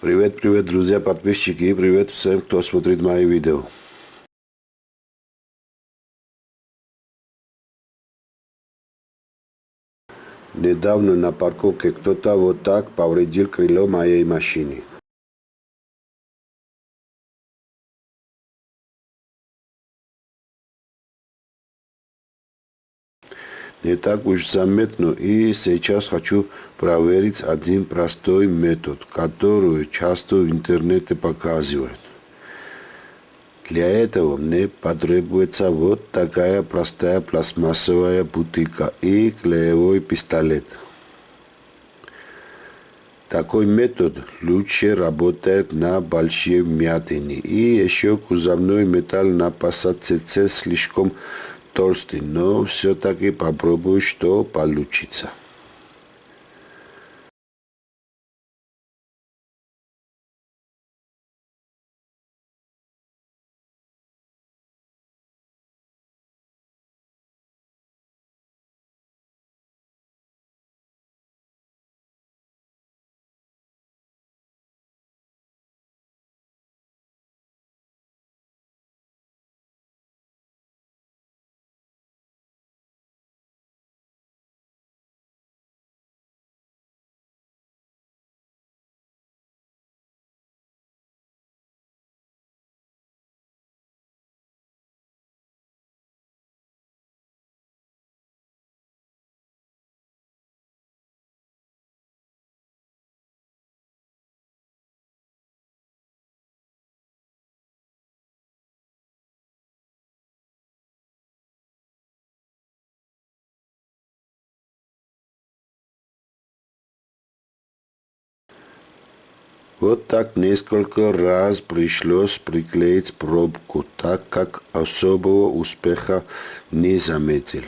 Привет, привет, друзья, подписчики, привет всем, кто смотрит мои видео. Недавно на парковке кто-то вот так повредил крыло моей машины. Не так уж заметно. И сейчас хочу проверить один простой метод, который часто в интернете показывают. Для этого мне потребуется вот такая простая пластмассовая бутылка и клеевой пистолет. Такой метод лучше работает на большие вмятины. И еще кузовной металл на посадце слишком толстый, но все-таки попробую, что получится. Вот так несколько раз пришлось приклеить пробку, так как особого успеха не заметил.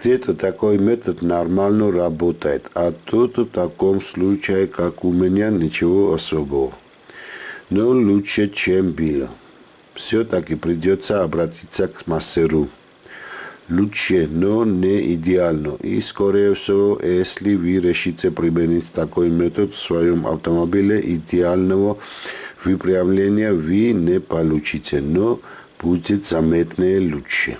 Где-то такой метод нормально работает, а тут в таком случае, как у меня, ничего особого. Но лучше, чем было. Все-таки придется обратиться к мастеру. Лучше, но не идеально. И, скорее всего, если вы решите применить такой метод в своем автомобиле, идеального выправления вы не получите, но будет заметно лучше.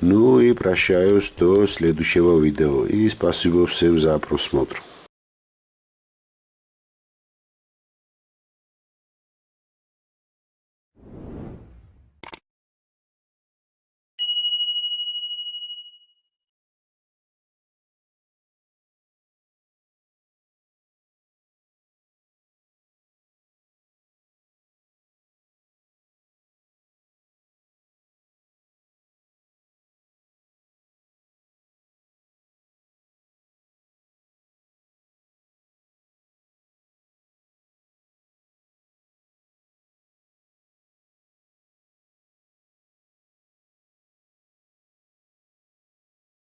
Ну и прощаюсь до следующего видео. И спасибо всем за просмотр.